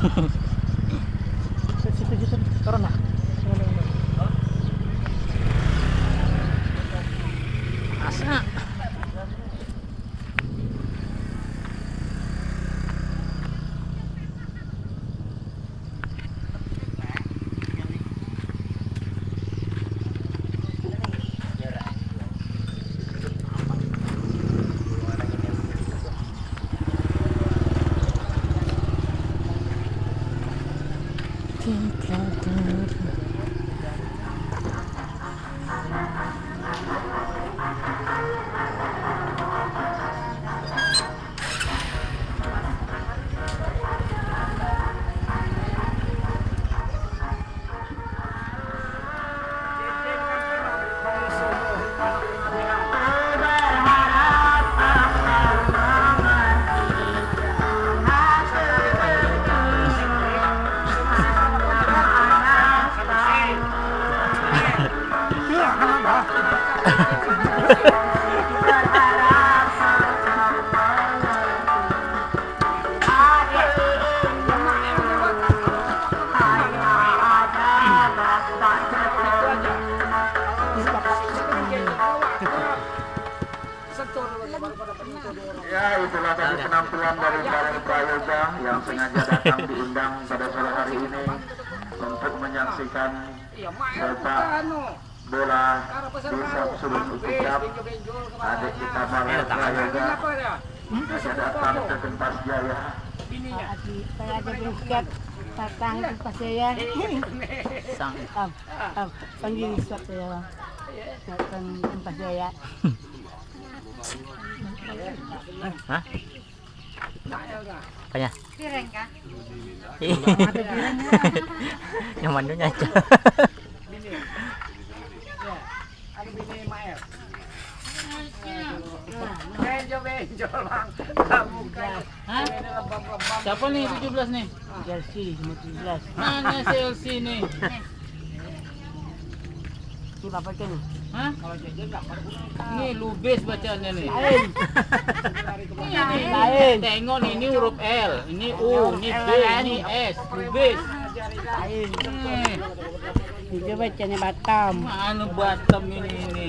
Situ-situ turun lah. Ya, itulah tadi penampilan dari Balai Prayoga yang sengaja datang diundang pada sore hari ini untuk menyaksikan sepak bola desa Sulung Ucap. Adik kita Balai Prayoga sengaja datang ke Kenpas Jaya. Saya ada berikat datang ke. Sang. Am, am, panggil suap saya. Datang ke pas saya. Hah? Apanya? Piring kah? Yang mandunya aja. Siapa nih 17 nih? Jersey 15. Mana CLC nih? Si bapak kan. Hah? Ini lubis bacanya nih. Lain. Ini Lain. Tengok nih, ini huruf L, ini U, ini B, ini S, lubis. Lain. Nih, Dia bacanya Batam. mana Batam ini ini?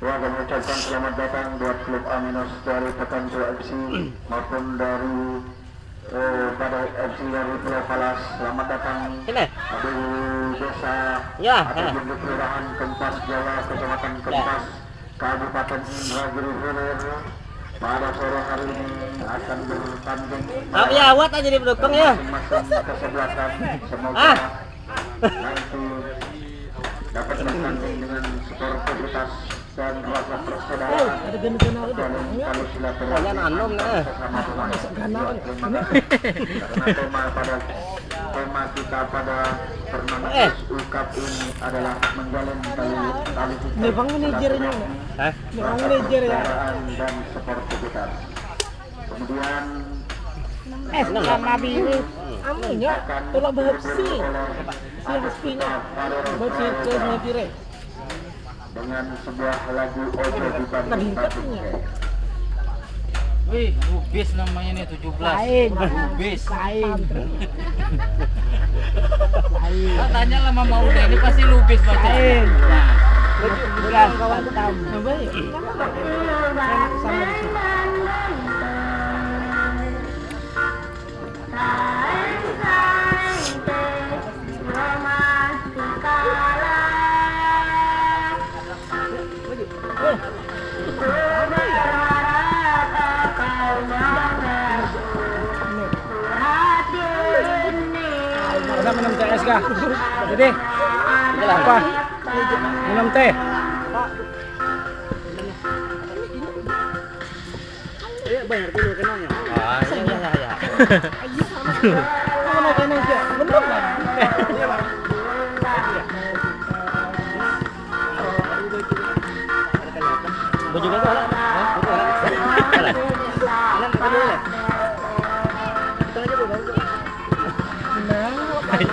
Ya, kami ucapkan selamat datang buat klub Aminos dari Pekancu FC maupun dari eh, pada FC dari Pulau Palas. Selamat datang Sini. di desa Ya, atau di kelurahan Kempas Jawa, Kecamatan Kempas, Kabupaten Indragiri Hilir. Pada sore hari ini akan bertanding Tapi awat aja di pendukung ya. kesebelasan. Semoga Ah. nanti dapat bertanding dengan sportivitas dan rasa persaudaraan. silaturahmi anom nah. Ya, terima kasih. Karena tema pada tema kita pada turnamen Eh. UKAP ini adalah menjalin tali tali bang manajernya. Bang manajer ya. dan sportivitas. Kemudian Eh, sama biru. Amunya, tolak bahapsi. Si haspinya. Baca ke manajer. Dengan sebuah lagu Ojo di Tadi Bandung katanya. Wih, lubis namanya nih 17. Lain. Lubis. Lain. Lain. Ah, tanya lah Mama udah ini pasti lubis bacanya. Lain. Nah, Belas Batam. Coba ya. Sama di sini. Nak minum teh es kah? Jadi, apa? Minum teh. Ayo bayar dulu kenanya. Ah, iya iya iya.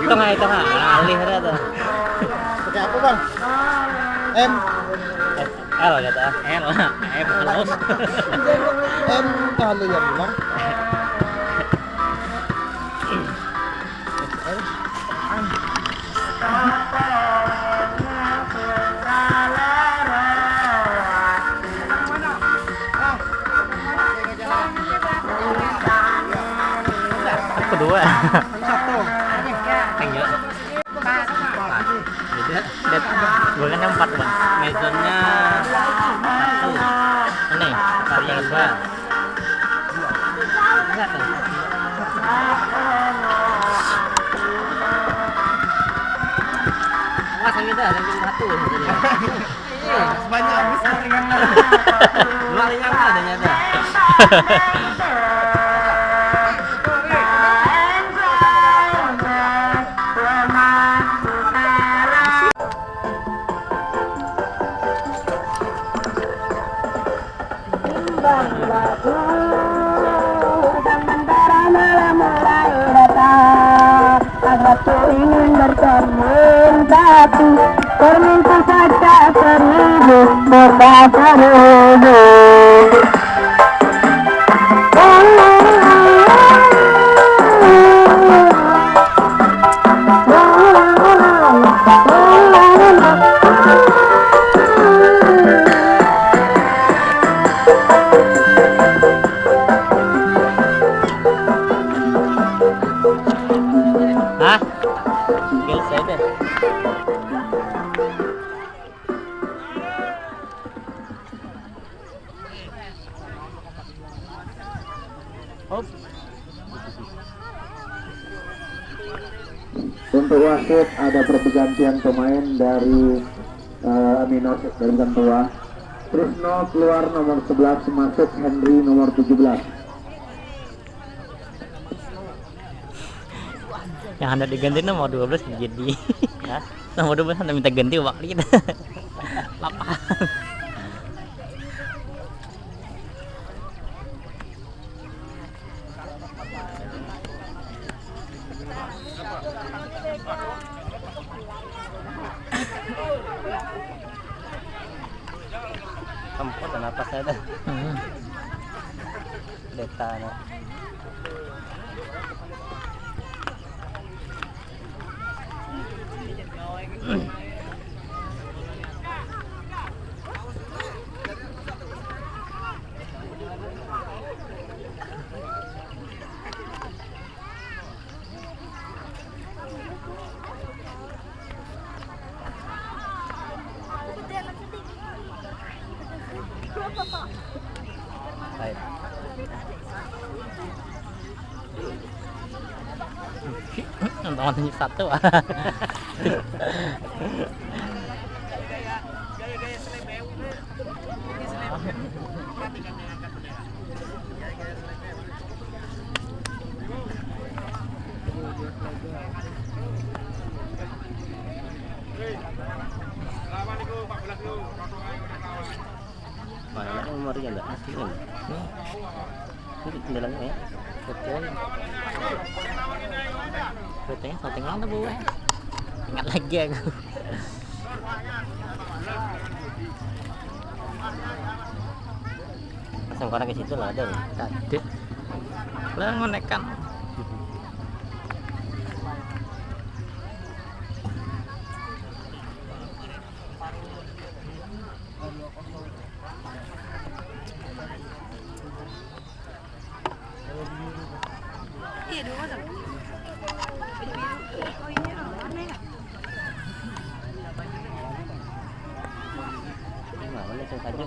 Tengah tengah. Alih tuh. Pakai apa bang? M L kata. L, M halus. M kalau ya bilang. Kedua. Beda. Beda. Gue kan yang empat bang. Mezonnya satu. Ini varian dua. Enggak tuh. Wah, yang kita yang satu. Iya, Banyak habis ringan dua ringan adanya ada. berkomentasi Permintaan kaca seribu Berkata robo Untuk wasit ada pergantian pemain dari uh, Amino dari Gantua. Trisno keluar nomor 11 masuk Henry nomor 17. Yang hendak diganti nomor 12 jadi Hah? nomor 12 hendak minta ganti waktu kita. ターのはい。Nonton satu nomornya enggak? Ini. Nih. Ini kendalanya ya. Lang na buwan. Ingat lagi aku. Pasang ke situ lah ada. Tadi. Lah langsung saja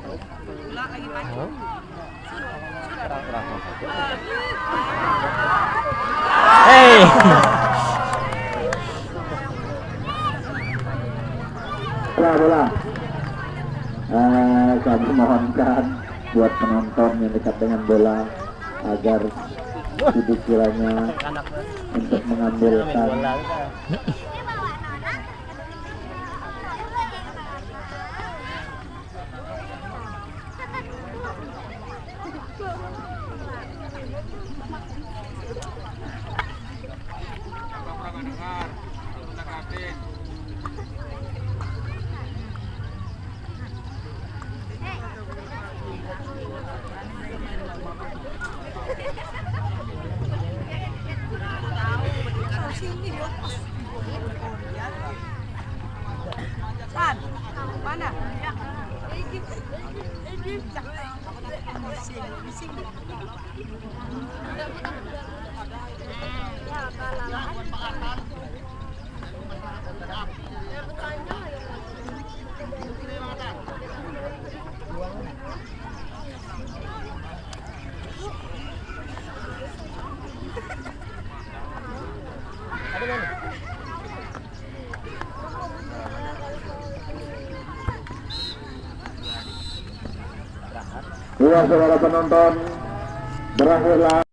bola bola. Eh, kami mohonkan buat penonton yang dekat dengan bola agar pikirannya untuk mengambilkan dua saudara penonton berakhirlah